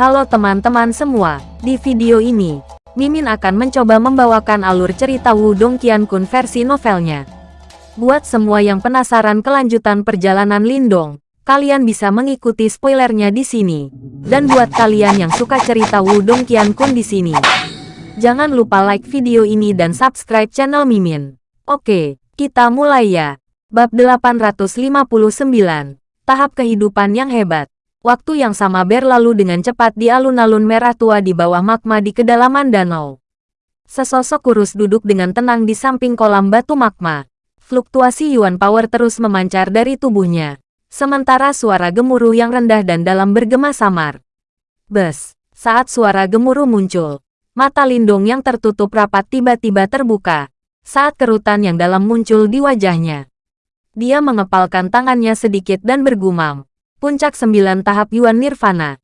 Halo teman-teman semua, di video ini, Mimin akan mencoba membawakan alur cerita Wudong Qiankun versi novelnya. Buat semua yang penasaran kelanjutan perjalanan Lindong, kalian bisa mengikuti spoilernya di sini. Dan buat kalian yang suka cerita Wudong Qiankun di sini, jangan lupa like video ini dan subscribe channel Mimin. Oke, kita mulai ya. Bab 859, Tahap Kehidupan yang Hebat. Waktu yang sama berlalu dengan cepat di alun-alun merah tua di bawah magma di kedalaman danau. Sesosok kurus duduk dengan tenang di samping kolam batu magma. Fluktuasi Yuan Power terus memancar dari tubuhnya. Sementara suara gemuruh yang rendah dan dalam bergema samar. Bes, saat suara gemuruh muncul, mata Lindung yang tertutup rapat tiba-tiba terbuka. Saat kerutan yang dalam muncul di wajahnya. Dia mengepalkan tangannya sedikit dan bergumam. Puncak sembilan tahap Yuan Nirvana.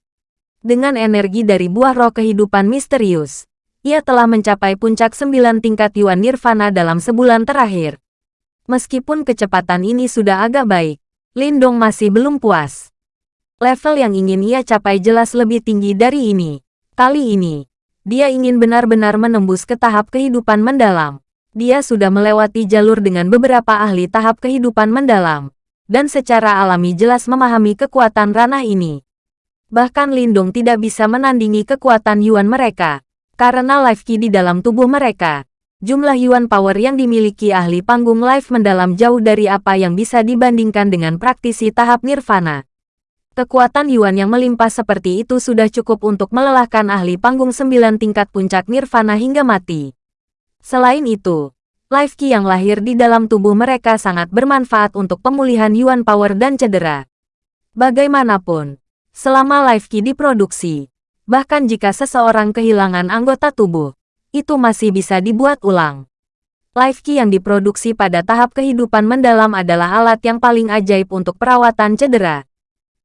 Dengan energi dari buah roh kehidupan misterius, ia telah mencapai puncak sembilan tingkat Yuan Nirvana dalam sebulan terakhir. Meskipun kecepatan ini sudah agak baik, Lindong masih belum puas. Level yang ingin ia capai jelas lebih tinggi dari ini. Kali ini, dia ingin benar-benar menembus ke tahap kehidupan mendalam. Dia sudah melewati jalur dengan beberapa ahli tahap kehidupan mendalam dan secara alami jelas memahami kekuatan ranah ini. Bahkan Lindung tidak bisa menandingi kekuatan Yuan mereka, karena life key di dalam tubuh mereka. Jumlah Yuan power yang dimiliki ahli panggung life mendalam jauh dari apa yang bisa dibandingkan dengan praktisi tahap nirvana. Kekuatan Yuan yang melimpah seperti itu sudah cukup untuk melelahkan ahli panggung sembilan tingkat puncak nirvana hingga mati. Selain itu, Life Ki yang lahir di dalam tubuh mereka sangat bermanfaat untuk pemulihan Yuan Power dan cedera. Bagaimanapun, selama Life Ki diproduksi, bahkan jika seseorang kehilangan anggota tubuh, itu masih bisa dibuat ulang. Life Ki yang diproduksi pada tahap kehidupan mendalam adalah alat yang paling ajaib untuk perawatan cedera.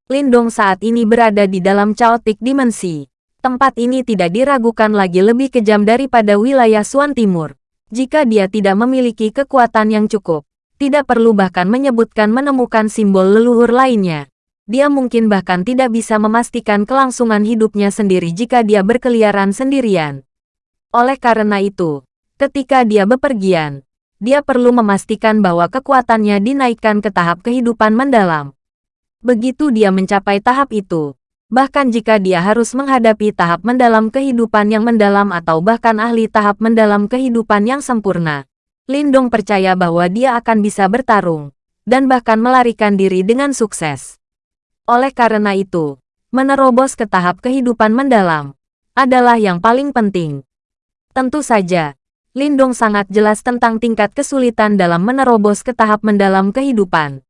Lindong saat ini berada di dalam chaotic dimensi. Tempat ini tidak diragukan lagi lebih kejam daripada wilayah Suan Timur. Jika dia tidak memiliki kekuatan yang cukup, tidak perlu bahkan menyebutkan menemukan simbol leluhur lainnya. Dia mungkin bahkan tidak bisa memastikan kelangsungan hidupnya sendiri jika dia berkeliaran sendirian. Oleh karena itu, ketika dia bepergian, dia perlu memastikan bahwa kekuatannya dinaikkan ke tahap kehidupan mendalam. Begitu dia mencapai tahap itu, bahkan jika dia harus menghadapi tahap mendalam kehidupan yang mendalam atau bahkan ahli tahap mendalam kehidupan yang sempurna. Lindong percaya bahwa dia akan bisa bertarung, dan bahkan melarikan diri dengan sukses. Oleh karena itu, menerobos ke tahap kehidupan mendalam adalah yang paling penting. Tentu saja, Lindong sangat jelas tentang tingkat kesulitan dalam menerobos ke tahap mendalam kehidupan.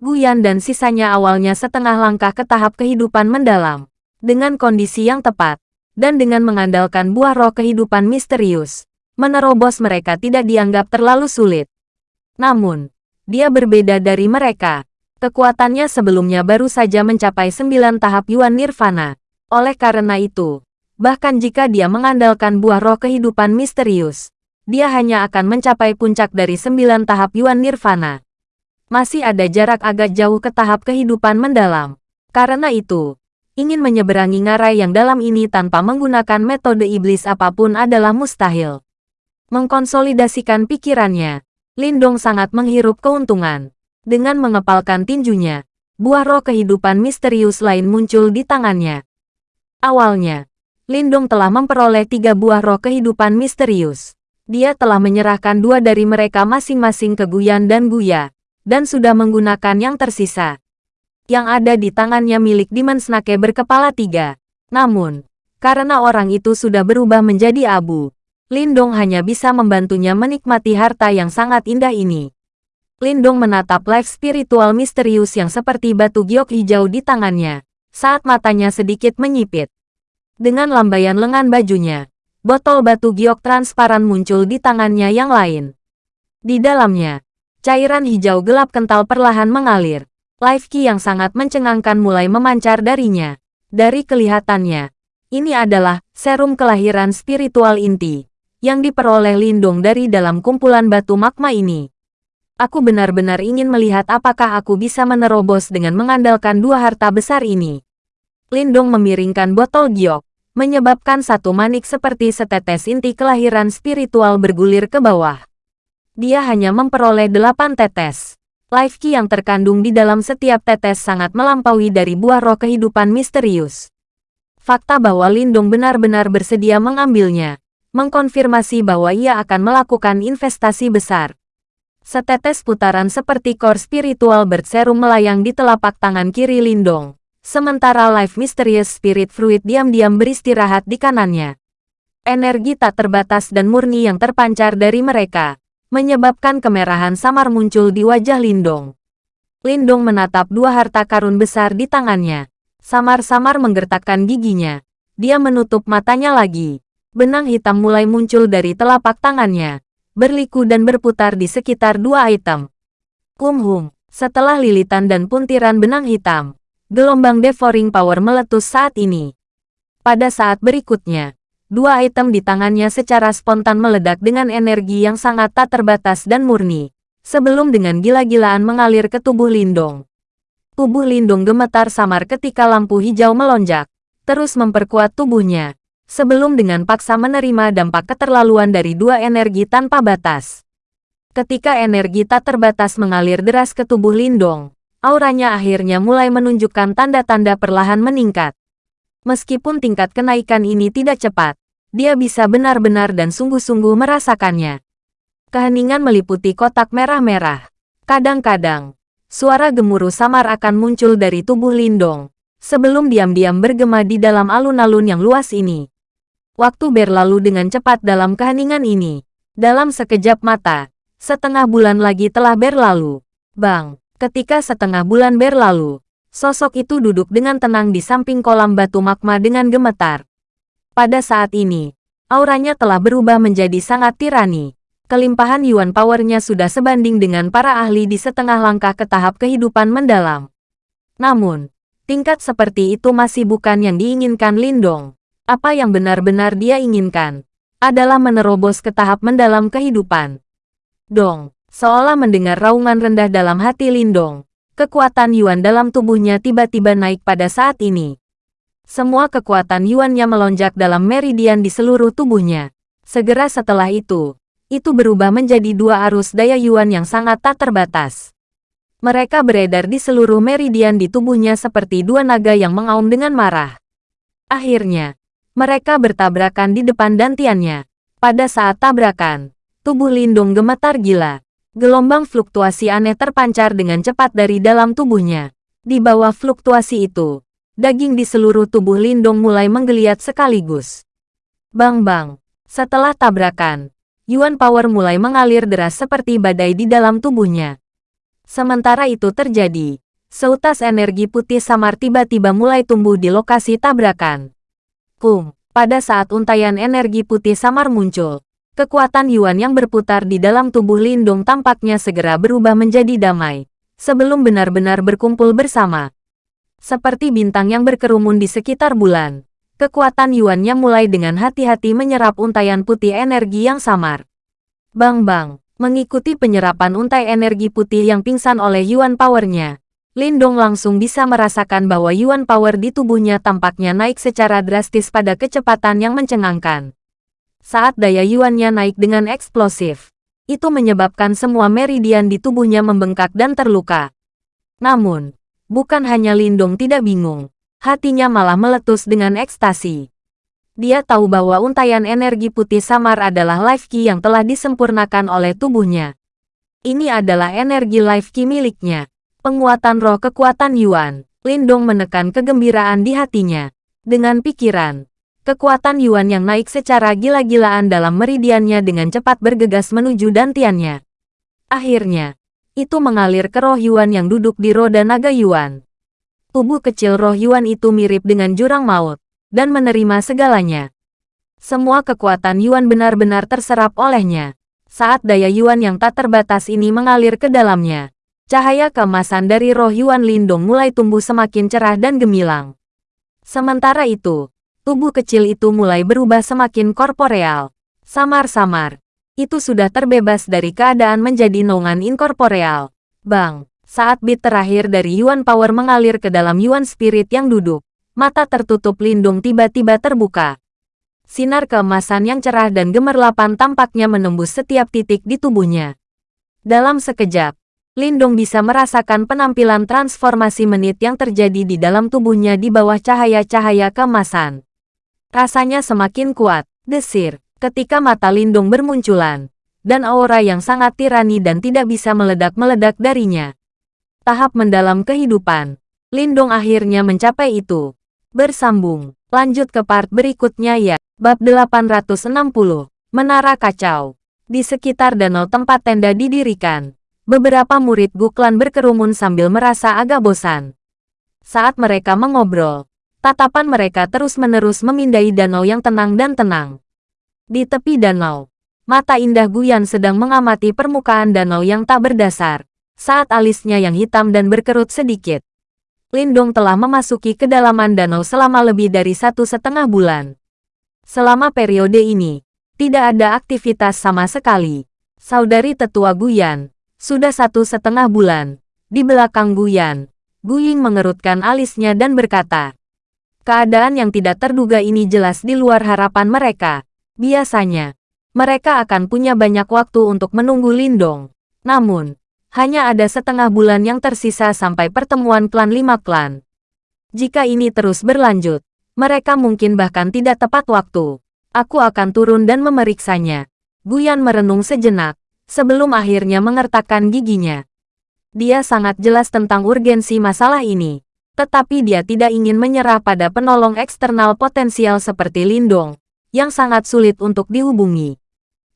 Guyan dan sisanya awalnya setengah langkah ke tahap kehidupan mendalam. Dengan kondisi yang tepat, dan dengan mengandalkan buah roh kehidupan misterius, menerobos mereka tidak dianggap terlalu sulit. Namun, dia berbeda dari mereka. Kekuatannya sebelumnya baru saja mencapai sembilan tahap Yuan Nirvana. Oleh karena itu, bahkan jika dia mengandalkan buah roh kehidupan misterius, dia hanya akan mencapai puncak dari sembilan tahap Yuan Nirvana masih ada jarak agak jauh ke tahap kehidupan mendalam. Karena itu, ingin menyeberangi ngarai yang dalam ini tanpa menggunakan metode iblis apa pun adalah mustahil. Mengkonsolidasikan pikirannya, Lindong sangat menghirup keuntungan. Dengan mengepalkan tinjunya, buah roh kehidupan misterius lain muncul di tangannya. Awalnya, Lindong telah memperoleh tiga buah roh kehidupan misterius. Dia telah menyerahkan dua dari mereka masing-masing ke Guyan dan Guya, dan sudah menggunakan yang tersisa. Yang ada di tangannya milik Demon Snake berkepala tiga. Namun, karena orang itu sudah berubah menjadi abu, Lindong hanya bisa membantunya menikmati harta yang sangat indah ini. Lindong menatap life spiritual misterius yang seperti batu giok hijau di tangannya, saat matanya sedikit menyipit. Dengan lambaian lengan bajunya, botol batu giok transparan muncul di tangannya yang lain. Di dalamnya, Cairan hijau gelap kental perlahan mengalir. Life Key yang sangat mencengangkan mulai memancar darinya. Dari kelihatannya, ini adalah serum kelahiran spiritual inti yang diperoleh Lindung dari dalam kumpulan batu magma ini. Aku benar-benar ingin melihat apakah aku bisa menerobos dengan mengandalkan dua harta besar ini. Lindong memiringkan botol giok, menyebabkan satu manik seperti setetes inti kelahiran spiritual bergulir ke bawah. Dia hanya memperoleh delapan tetes. Life key yang terkandung di dalam setiap tetes sangat melampaui dari buah roh kehidupan misterius. Fakta bahwa Lindong benar-benar bersedia mengambilnya, mengkonfirmasi bahwa ia akan melakukan investasi besar. Setetes putaran seperti core spiritual berserum melayang di telapak tangan kiri Lindong. Sementara Life Mysterious Spirit Fruit diam-diam beristirahat di kanannya. Energi tak terbatas dan murni yang terpancar dari mereka, menyebabkan kemerahan samar muncul di wajah Lindong. Lindong menatap dua harta karun besar di tangannya. Samar-samar menggertakkan giginya. Dia menutup matanya lagi. Benang hitam mulai muncul dari telapak tangannya, berliku dan berputar di sekitar dua item. Kumhum, setelah lilitan dan puntiran benang hitam, Gelombang devouring power meletus saat ini. Pada saat berikutnya, dua item di tangannya secara spontan meledak dengan energi yang sangat tak terbatas dan murni, sebelum dengan gila-gilaan mengalir ke tubuh Lindong. Tubuh Lindong gemetar samar ketika lampu hijau melonjak, terus memperkuat tubuhnya, sebelum dengan paksa menerima dampak keterlaluan dari dua energi tanpa batas. Ketika energi tak terbatas mengalir deras ke tubuh Lindong, auranya akhirnya mulai menunjukkan tanda-tanda perlahan meningkat. Meskipun tingkat kenaikan ini tidak cepat, dia bisa benar-benar dan sungguh-sungguh merasakannya. Keheningan meliputi kotak merah-merah. Kadang-kadang, suara gemuruh samar akan muncul dari tubuh Lindong, sebelum diam-diam bergema di dalam alun-alun yang luas ini. Waktu berlalu dengan cepat dalam keheningan ini. Dalam sekejap mata, setengah bulan lagi telah berlalu. Bang! Ketika setengah bulan berlalu, sosok itu duduk dengan tenang di samping kolam batu magma dengan gemetar. Pada saat ini, auranya telah berubah menjadi sangat tirani. Kelimpahan Yuan powernya sudah sebanding dengan para ahli di setengah langkah ke tahap kehidupan mendalam. Namun, tingkat seperti itu masih bukan yang diinginkan Lindong. Apa yang benar-benar dia inginkan adalah menerobos ke tahap mendalam kehidupan. Dong, Seolah mendengar raungan rendah dalam hati Lindong, kekuatan Yuan dalam tubuhnya tiba-tiba naik pada saat ini. Semua kekuatan Yuannya melonjak dalam meridian di seluruh tubuhnya. Segera setelah itu, itu berubah menjadi dua arus daya Yuan yang sangat tak terbatas. Mereka beredar di seluruh meridian di tubuhnya seperti dua naga yang mengaum dengan marah. Akhirnya, mereka bertabrakan di depan dantiannya. Pada saat tabrakan, tubuh Lindung gemetar gila. Gelombang fluktuasi aneh terpancar dengan cepat dari dalam tubuhnya. Di bawah fluktuasi itu, daging di seluruh tubuh Lindong mulai menggeliat sekaligus. Bang-bang, setelah tabrakan, Yuan Power mulai mengalir deras seperti badai di dalam tubuhnya. Sementara itu terjadi, seutas energi putih samar tiba-tiba mulai tumbuh di lokasi tabrakan. Kum, pada saat untayan energi putih samar muncul, Kekuatan Yuan yang berputar di dalam tubuh Lindung tampaknya segera berubah menjadi damai, sebelum benar-benar berkumpul bersama. Seperti bintang yang berkerumun di sekitar bulan, kekuatan Yuannya mulai dengan hati-hati menyerap untayan putih energi yang samar. Bang-bang, mengikuti penyerapan untai energi putih yang pingsan oleh Yuan Powernya, Lindong langsung bisa merasakan bahwa Yuan Power di tubuhnya tampaknya naik secara drastis pada kecepatan yang mencengangkan. Saat daya yuannya naik dengan eksplosif, itu menyebabkan semua meridian di tubuhnya membengkak dan terluka. Namun, bukan hanya Lindong tidak bingung, hatinya malah meletus dengan ekstasi. Dia tahu bahwa untayan energi putih samar adalah life key yang telah disempurnakan oleh tubuhnya. Ini adalah energi life key miliknya. Penguatan roh kekuatan Yuan. Lindong menekan kegembiraan di hatinya. Dengan pikiran, Kekuatan Yuan yang naik secara gila-gilaan dalam meridiannya dengan cepat bergegas menuju dantiannya. Akhirnya, itu mengalir ke roh Yuan yang duduk di roda naga Yuan. Tubuh kecil roh Yuan itu mirip dengan jurang maut, dan menerima segalanya. Semua kekuatan Yuan benar-benar terserap olehnya. Saat daya Yuan yang tak terbatas ini mengalir ke dalamnya, cahaya keemasan dari roh Yuan Lindong mulai tumbuh semakin cerah dan gemilang. Sementara itu, Tubuh kecil itu mulai berubah semakin korporeal. Samar-samar. Itu sudah terbebas dari keadaan menjadi nongan inkorporeal. Bang, saat bit terakhir dari Yuan Power mengalir ke dalam Yuan Spirit yang duduk, Mata tertutup lindung tiba-tiba terbuka. Sinar keemasan yang cerah dan gemerlapan tampaknya menembus setiap titik di tubuhnya. Dalam sekejap, Lindung bisa merasakan penampilan transformasi menit yang terjadi di dalam tubuhnya di bawah cahaya-cahaya keemasan. Rasanya semakin kuat, desir, ketika mata Lindung bermunculan, dan aura yang sangat tirani dan tidak bisa meledak-meledak darinya. Tahap mendalam kehidupan. Lindung akhirnya mencapai itu. Bersambung. Lanjut ke part berikutnya ya. Bab 860. Menara Kacau. Di sekitar danau tempat tenda didirikan, beberapa murid Guklan berkerumun sambil merasa agak bosan. Saat mereka mengobrol, tatapan mereka terus-menerus memindai danau yang tenang dan tenang. Di tepi danau, mata indah Guyan sedang mengamati permukaan danau yang tak berdasar, saat alisnya yang hitam dan berkerut sedikit. Lindung telah memasuki kedalaman danau selama lebih dari satu setengah bulan. Selama periode ini, tidak ada aktivitas sama sekali. Saudari tetua Guyan, sudah satu setengah bulan. Di belakang Guyan, Guying mengerutkan alisnya dan berkata, Keadaan yang tidak terduga ini jelas di luar harapan mereka. Biasanya, mereka akan punya banyak waktu untuk menunggu Lindong. Namun, hanya ada setengah bulan yang tersisa sampai pertemuan klan lima klan. Jika ini terus berlanjut, mereka mungkin bahkan tidak tepat waktu. Aku akan turun dan memeriksanya. Guyan merenung sejenak, sebelum akhirnya mengertakkan giginya. Dia sangat jelas tentang urgensi masalah ini, tetapi dia tidak ingin menyerah pada penolong eksternal potensial seperti Lindong, yang sangat sulit untuk dihubungi.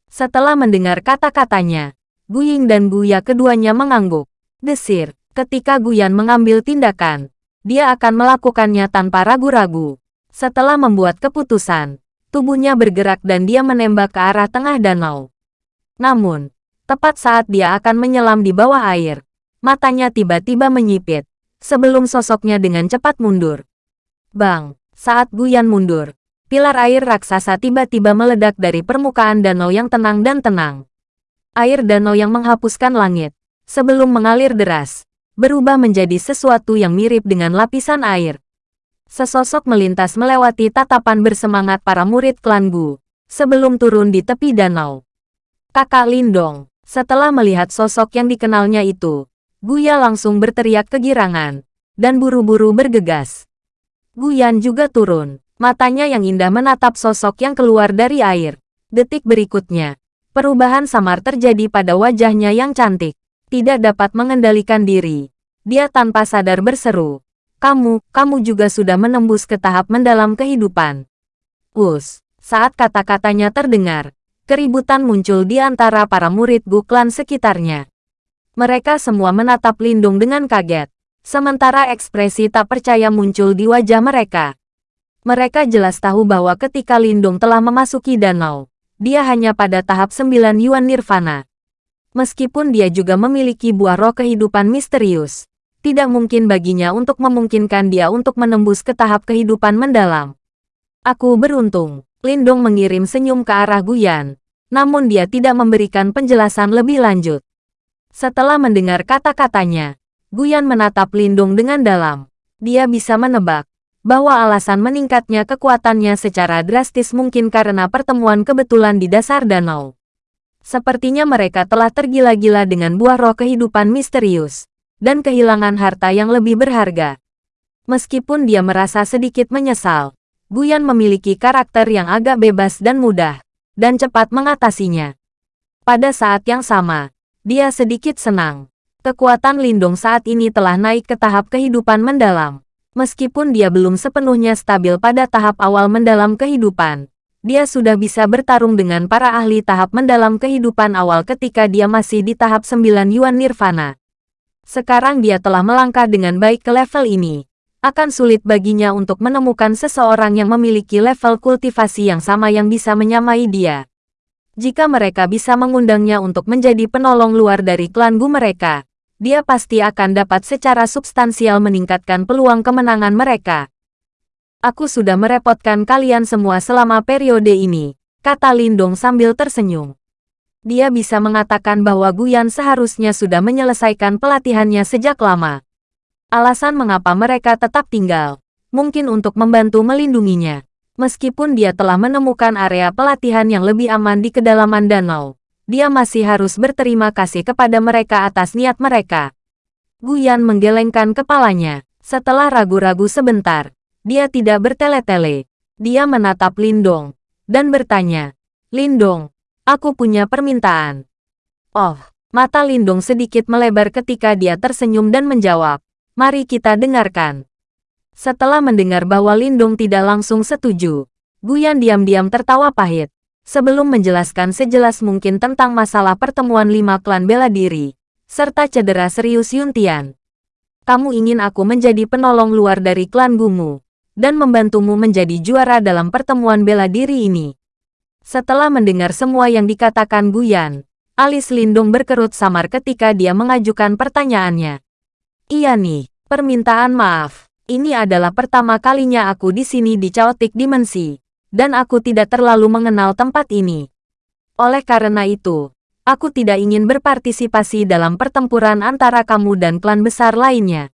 Setelah mendengar kata-katanya, Guying dan Guya keduanya mengangguk. Desir, ketika Guyan mengambil tindakan, dia akan melakukannya tanpa ragu-ragu. Setelah membuat keputusan, tubuhnya bergerak dan dia menembak ke arah tengah danau. Namun, tepat saat dia akan menyelam di bawah air, matanya tiba-tiba menyipit, sebelum sosoknya dengan cepat mundur. Bang, saat Guyan mundur, pilar air raksasa tiba-tiba meledak dari permukaan danau yang tenang dan tenang air danau yang menghapuskan langit, sebelum mengalir deras, berubah menjadi sesuatu yang mirip dengan lapisan air. Sesosok melintas melewati tatapan bersemangat para murid klan Gu, sebelum turun di tepi danau. Kakak Lindong, setelah melihat sosok yang dikenalnya itu, Guya langsung berteriak kegirangan, dan buru-buru bergegas. Guyan juga turun, matanya yang indah menatap sosok yang keluar dari air. Detik berikutnya, Perubahan samar terjadi pada wajahnya yang cantik. Tidak dapat mengendalikan diri. Dia tanpa sadar berseru. Kamu, kamu juga sudah menembus ke tahap mendalam kehidupan. Us, saat kata-katanya terdengar, keributan muncul di antara para murid Guklan sekitarnya. Mereka semua menatap Lindung dengan kaget, sementara ekspresi tak percaya muncul di wajah mereka. Mereka jelas tahu bahwa ketika Lindung telah memasuki danau, dia hanya pada tahap 9 Yuan Nirvana. Meskipun dia juga memiliki buah roh kehidupan misterius, tidak mungkin baginya untuk memungkinkan dia untuk menembus ke tahap kehidupan mendalam. Aku beruntung, Lindong mengirim senyum ke arah Guyan, namun dia tidak memberikan penjelasan lebih lanjut. Setelah mendengar kata-katanya, Guyan menatap Lindong dengan dalam. Dia bisa menebak bahwa alasan meningkatnya kekuatannya secara drastis mungkin karena pertemuan kebetulan di dasar danau. Sepertinya mereka telah tergila-gila dengan buah roh kehidupan misterius, dan kehilangan harta yang lebih berharga. Meskipun dia merasa sedikit menyesal, Guyan memiliki karakter yang agak bebas dan mudah, dan cepat mengatasinya. Pada saat yang sama, dia sedikit senang. Kekuatan Lindung saat ini telah naik ke tahap kehidupan mendalam. Meskipun dia belum sepenuhnya stabil pada tahap awal mendalam kehidupan, dia sudah bisa bertarung dengan para ahli tahap mendalam kehidupan awal ketika dia masih di tahap 9 Yuan Nirvana. Sekarang dia telah melangkah dengan baik ke level ini. Akan sulit baginya untuk menemukan seseorang yang memiliki level kultivasi yang sama yang bisa menyamai dia. Jika mereka bisa mengundangnya untuk menjadi penolong luar dari klan Gu mereka, dia pasti akan dapat secara substansial meningkatkan peluang kemenangan mereka. Aku sudah merepotkan kalian semua selama periode ini, kata Lindong sambil tersenyum. Dia bisa mengatakan bahwa Guyan seharusnya sudah menyelesaikan pelatihannya sejak lama. Alasan mengapa mereka tetap tinggal, mungkin untuk membantu melindunginya. Meskipun dia telah menemukan area pelatihan yang lebih aman di kedalaman danau, dia masih harus berterima kasih kepada mereka atas niat mereka. Guyan menggelengkan kepalanya. Setelah ragu-ragu sebentar, dia tidak bertele-tele. Dia menatap Lindong dan bertanya, Lindong, aku punya permintaan. Oh, mata Lindong sedikit melebar ketika dia tersenyum dan menjawab, mari kita dengarkan. Setelah mendengar bahwa Lindong tidak langsung setuju, Guyan diam-diam tertawa pahit. Sebelum menjelaskan sejelas mungkin tentang masalah pertemuan lima klan bela diri, serta cedera serius Yuntian kamu ingin aku menjadi penolong luar dari klan Gumu, dan membantumu menjadi juara dalam pertemuan bela diri ini. Setelah mendengar semua yang dikatakan Guyan, alis Lindung berkerut samar ketika dia mengajukan pertanyaannya. Iya nih, permintaan maaf. Ini adalah pertama kalinya aku di sini di Chaotic Dimensi, dan aku tidak terlalu mengenal tempat ini. Oleh karena itu, Aku tidak ingin berpartisipasi dalam pertempuran antara kamu dan klan besar lainnya.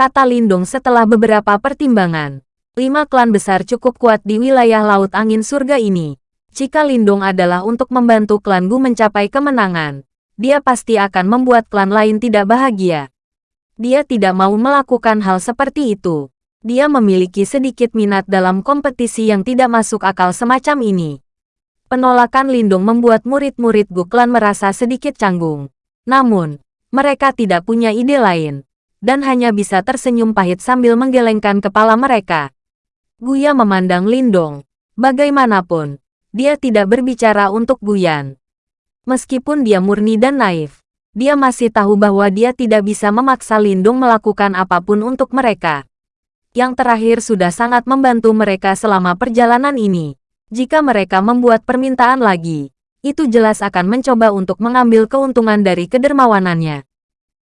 Kata Lindong setelah beberapa pertimbangan. Lima klan besar cukup kuat di wilayah Laut Angin Surga ini. Jika Lindong adalah untuk membantu klan Gu mencapai kemenangan, dia pasti akan membuat klan lain tidak bahagia. Dia tidak mau melakukan hal seperti itu. Dia memiliki sedikit minat dalam kompetisi yang tidak masuk akal semacam ini. Penolakan Lindung membuat murid-murid Guklan merasa sedikit canggung. Namun, mereka tidak punya ide lain, dan hanya bisa tersenyum pahit sambil menggelengkan kepala mereka. Guya memandang Lindong. Bagaimanapun, dia tidak berbicara untuk Guyan. Meskipun dia murni dan naif, dia masih tahu bahwa dia tidak bisa memaksa Lindung melakukan apa pun untuk mereka. Yang terakhir sudah sangat membantu mereka selama perjalanan ini. Jika mereka membuat permintaan lagi, itu jelas akan mencoba untuk mengambil keuntungan dari kedermawanannya.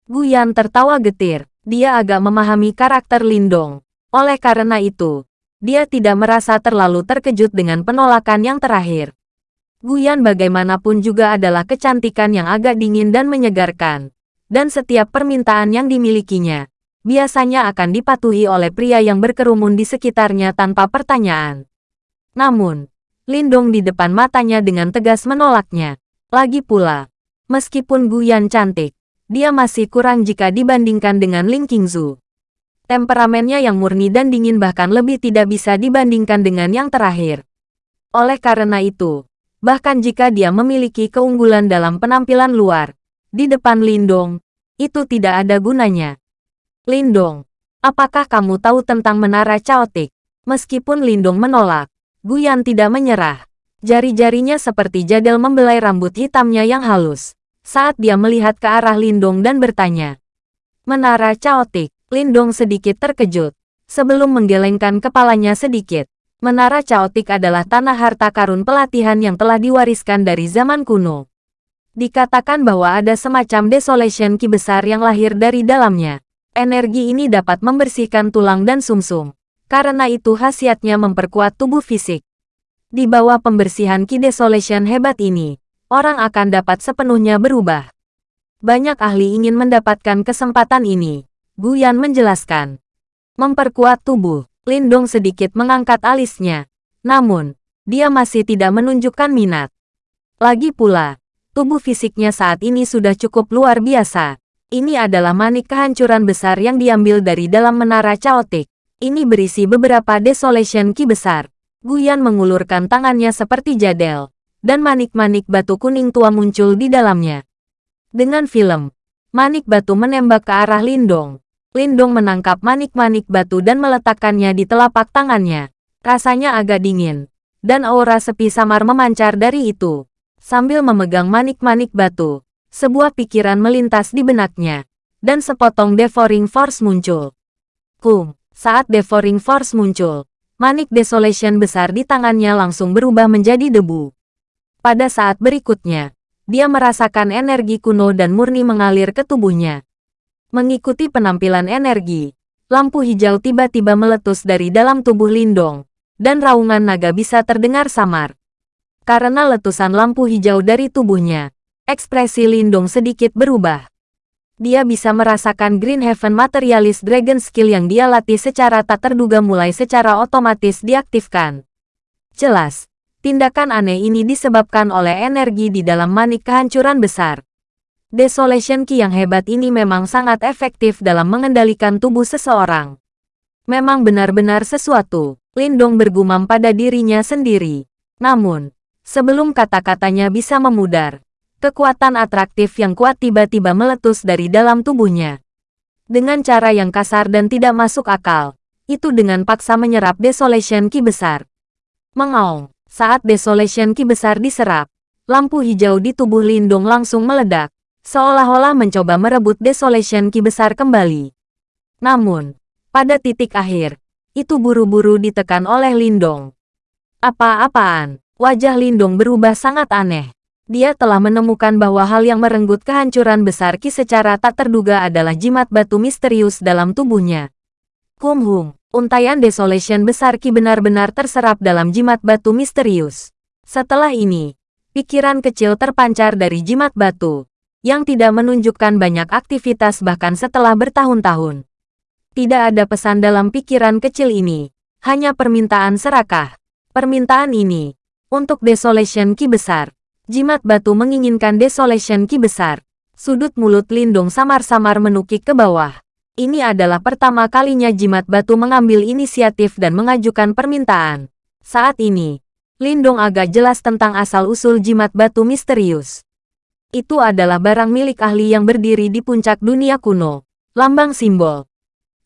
Guyan tertawa getir. Dia agak memahami karakter Lindong. Oleh karena itu, dia tidak merasa terlalu terkejut dengan penolakan yang terakhir. Guyan bagaimanapun juga adalah kecantikan yang agak dingin dan menyegarkan. Dan setiap permintaan yang dimilikinya, biasanya akan dipatuhi oleh pria yang berkerumun di sekitarnya tanpa pertanyaan. Namun, Lindong di depan matanya dengan tegas menolaknya. Lagi pula, meskipun Guyan cantik, dia masih kurang jika dibandingkan dengan Ling Qingzu. Temperamennya yang murni dan dingin bahkan lebih tidak bisa dibandingkan dengan yang terakhir. Oleh karena itu, bahkan jika dia memiliki keunggulan dalam penampilan luar, di depan Lindong, itu tidak ada gunanya. Lindong, apakah kamu tahu tentang menara Chaotic? Meskipun Lindong menolak, Guyan tidak menyerah. Jari-jarinya seperti jadel membelai rambut hitamnya yang halus. Saat dia melihat ke arah Lindong dan bertanya. Menara Chaotic, Lindong sedikit terkejut. Sebelum menggelengkan kepalanya sedikit. Menara Chaotic adalah tanah harta karun pelatihan yang telah diwariskan dari zaman kuno. Dikatakan bahwa ada semacam desolation ki besar yang lahir dari dalamnya. Energi ini dapat membersihkan tulang dan sumsum. -sum karena itu khasiatnya memperkuat tubuh fisik. Di bawah pembersihan Ki Desolation hebat ini, orang akan dapat sepenuhnya berubah. Banyak ahli ingin mendapatkan kesempatan ini. Guyan menjelaskan. Memperkuat tubuh, Lindong sedikit mengangkat alisnya. Namun, dia masih tidak menunjukkan minat. Lagi pula, tubuh fisiknya saat ini sudah cukup luar biasa. Ini adalah manik kehancuran besar yang diambil dari dalam menara Chaotic. Ini berisi beberapa desolation ki besar. Guyan mengulurkan tangannya seperti jadel, dan manik-manik batu kuning tua muncul di dalamnya. Dengan film, manik batu menembak ke arah Lindong. Lindong menangkap manik-manik batu dan meletakkannya di telapak tangannya. Rasanya agak dingin, dan aura sepi samar memancar dari itu. Sambil memegang manik-manik batu, sebuah pikiran melintas di benaknya, dan sepotong devouring force muncul. Kum, saat Devouring Force muncul, Manik Desolation besar di tangannya langsung berubah menjadi debu. Pada saat berikutnya, dia merasakan energi kuno dan murni mengalir ke tubuhnya. Mengikuti penampilan energi, lampu hijau tiba-tiba meletus dari dalam tubuh Lindong, dan raungan naga bisa terdengar samar. Karena letusan lampu hijau dari tubuhnya, ekspresi Lindong sedikit berubah. Dia bisa merasakan Green Heaven Materialist Dragon Skill yang dia latih secara tak terduga mulai secara otomatis diaktifkan. Jelas, tindakan aneh ini disebabkan oleh energi di dalam manik kehancuran besar. Desolation Ki yang hebat ini memang sangat efektif dalam mengendalikan tubuh seseorang. Memang benar-benar sesuatu, Lindong bergumam pada dirinya sendiri. Namun, sebelum kata-katanya bisa memudar, kekuatan atraktif yang kuat tiba-tiba meletus dari dalam tubuhnya. Dengan cara yang kasar dan tidak masuk akal, itu dengan paksa menyerap Desolation Ki besar. Mengaung, saat Desolation Ki besar diserap, lampu hijau di tubuh Lindung langsung meledak, seolah-olah mencoba merebut Desolation Ki besar kembali. Namun, pada titik akhir, itu buru-buru ditekan oleh Lindong. Apa-apaan, wajah Lindong berubah sangat aneh. Dia telah menemukan bahwa hal yang merenggut kehancuran besar Ki secara tak terduga adalah jimat batu misterius dalam tubuhnya. Kum Hung, untayan Desolation besar Ki benar-benar terserap dalam jimat batu misterius. Setelah ini, pikiran kecil terpancar dari jimat batu, yang tidak menunjukkan banyak aktivitas bahkan setelah bertahun-tahun. Tidak ada pesan dalam pikiran kecil ini, hanya permintaan serakah. Permintaan ini, untuk Desolation Ki besar, Jimat batu menginginkan Desolation Ki besar. Sudut mulut Lindung samar-samar menukik ke bawah. Ini adalah pertama kalinya jimat batu mengambil inisiatif dan mengajukan permintaan. Saat ini, Lindong agak jelas tentang asal-usul jimat batu misterius. Itu adalah barang milik ahli yang berdiri di puncak dunia kuno. Lambang simbol.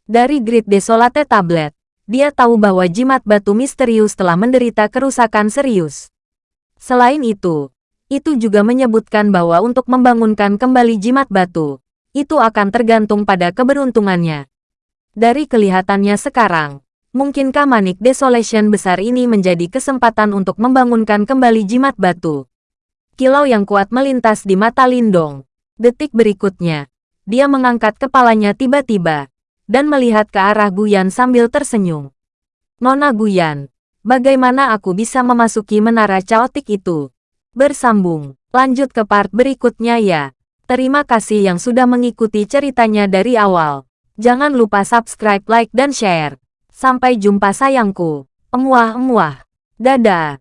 Dari Great Desolate Tablet, dia tahu bahwa jimat batu misterius telah menderita kerusakan serius. Selain itu, itu juga menyebutkan bahwa untuk membangunkan kembali jimat batu, itu akan tergantung pada keberuntungannya. Dari kelihatannya sekarang, mungkinkah manik desolation besar ini menjadi kesempatan untuk membangunkan kembali jimat batu? Kilau yang kuat melintas di mata Lindong. Detik berikutnya, dia mengangkat kepalanya tiba-tiba, dan melihat ke arah Guyan sambil tersenyum. Nona Guyan, bagaimana aku bisa memasuki menara caotik itu? Bersambung, lanjut ke part berikutnya ya. Terima kasih yang sudah mengikuti ceritanya dari awal. Jangan lupa subscribe, like, dan share. Sampai jumpa sayangku. Emuah-emuah. Dadah.